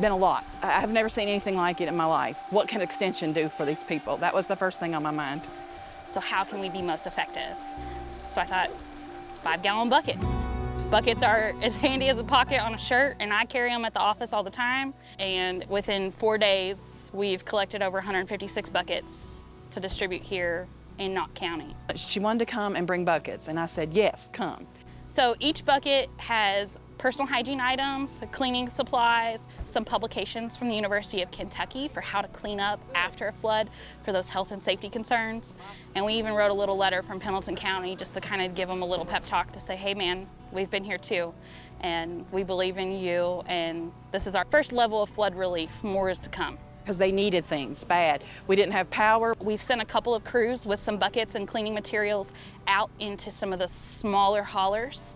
been a lot. I- I've never seen anything like it in my life. What can Extension do for these people? That was the first thing on my mind. So how can we be most effective? So I thought, five gallon buckets. Buckets are as handy as a pocket on a shirt and I carry them at the office all the time. And within four days, we've collected over 156 buckets to distribute here in Knott County. She wanted to come and bring buckets, and I said, yes, come. So each bucket has personal hygiene items, cleaning supplies, some publications from the University of Kentucky for how to clean up after a flood for those health and safety concerns. And we even wrote a little letter from Pendleton County just to kind of give them a little pep talk to say, hey man, we've been here too. And we believe in you. And this is our first level of flood relief. More is to come. Because they needed things bad. We didn't have power. We've sent a couple of crews with some buckets and cleaning materials out into some of the smaller hollers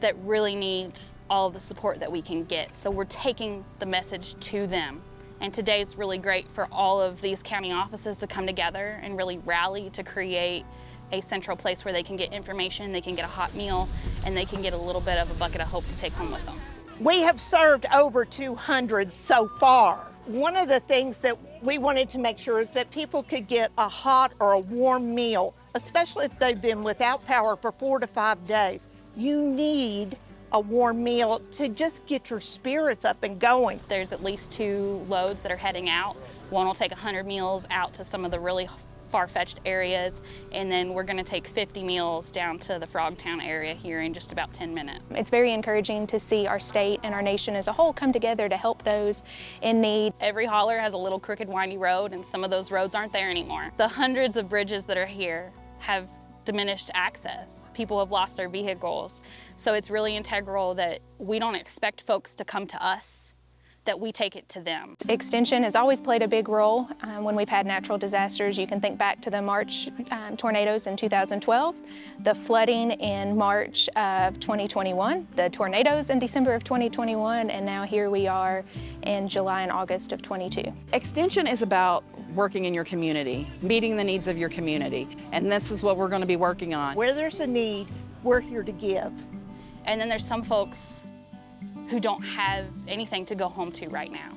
that really need all of the support that we can get. So we're taking the message to them. And today is really great for all of these county offices to come together and really rally to create a central place where they can get information, they can get a hot meal, and they can get a little bit of a bucket of hope to take home with them. We have served over 200 so far. One of the things that we wanted to make sure is that people could get a hot or a warm meal, especially if they've been without power for four to five days. You need a warm meal to just get your spirits up and going. There's at least two loads that are heading out. One will take 100 meals out to some of the really far-fetched areas, and then we're gonna take 50 meals down to the Frogtown area here in just about 10 minutes. It's very encouraging to see our state and our nation as a whole come together to help those in need. Every holler has a little crooked, windy road, and some of those roads aren't there anymore. The hundreds of bridges that are here have diminished access. People have lost their vehicles. So it's really integral that we don't expect folks to come to us that we take it to them. Extension has always played a big role um, when we've had natural disasters. You can think back to the March um, tornadoes in 2012, the flooding in March of 2021, the tornadoes in December of 2021, and now here we are in July and August of 22. Extension is about working in your community, meeting the needs of your community, and this is what we're going to be working on. Where there's a need, we're here to give. And then there's some folks who don't have anything to go home to right now.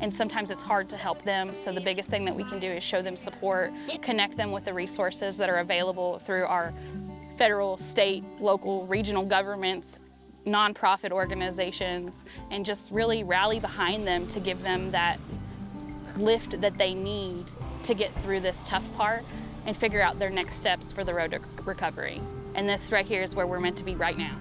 And sometimes it's hard to help them, so the biggest thing that we can do is show them support, connect them with the resources that are available through our federal, state, local, regional governments, nonprofit organizations, and just really rally behind them to give them that lift that they need to get through this tough part and figure out their next steps for the road to recovery. And this right here is where we're meant to be right now.